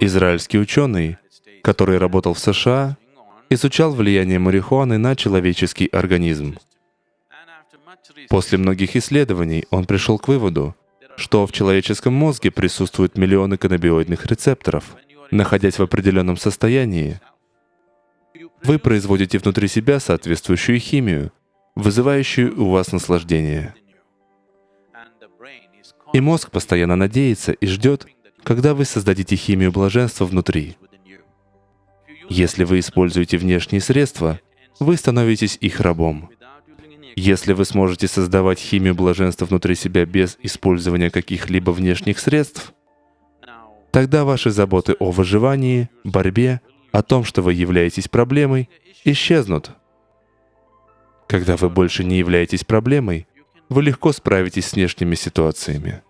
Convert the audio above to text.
Израильский ученый, который работал в США, изучал влияние марихуаны на человеческий организм. После многих исследований он пришел к выводу, что в человеческом мозге присутствуют миллионы каннабиоидных рецепторов. Находясь в определенном состоянии, вы производите внутри себя соответствующую химию, вызывающую у вас наслаждение. И мозг постоянно надеется и ждет, когда вы создадите химию блаженства внутри. Если вы используете внешние средства, вы становитесь их рабом. Если вы сможете создавать химию блаженства внутри себя без использования каких-либо внешних средств, тогда ваши заботы о выживании, борьбе, о том, что вы являетесь проблемой, исчезнут. Когда вы больше не являетесь проблемой, вы легко справитесь с внешними ситуациями.